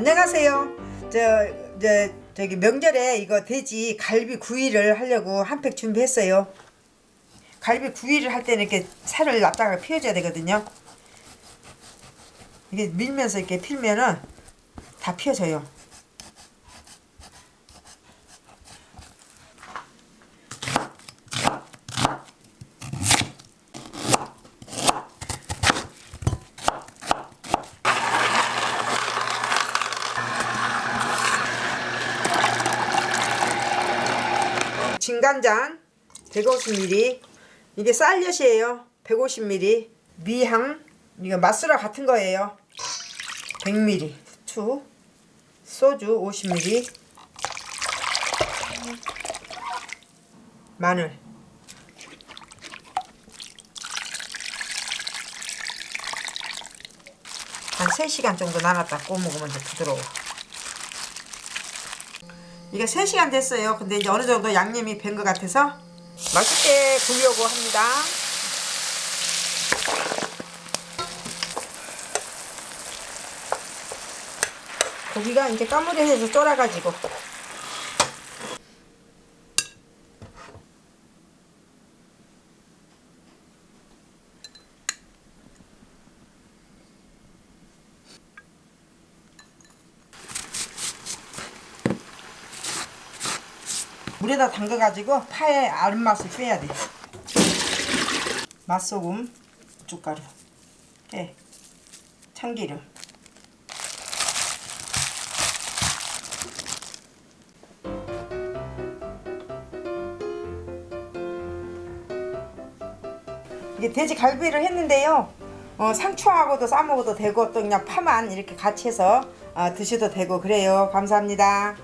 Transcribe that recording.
안녕하세요. 저, 저, 저기 명절에 이거 돼지 갈비 구이를 하려고 한 팩 준비했어요. 갈비 구이를 할 때는 이렇게 살을 놨다가 피워줘야 되거든요. 이게 밀면서 이렇게 필면은 다 피워져요. 진간장 150ml 이게 쌀엿이에요. 150ml 미향. 이거 맛술화 같은 거예요. 100ml 추. 소주 50ml 마늘. 한 3시간 정도 나눴다. 구워 먹으면 더 부드러워 이게 3시간 됐어요. 근데 이제 어느 정도 양념이 밴것 같아서 맛있게 구우려고 합니다. 고기가 이제 까무리해서 쫄아가지고 물에다 담가가지고 파의 알맛을 빼야 돼. 맛소금, 고춧가루, 깨, 참기름. 이게 돼지 갈비를 했는데요. 어, 상추하고도 싸먹어도 되고 또 그냥 파만 이렇게 같이 해서 어, 드셔도 되고 그래요. 감사합니다.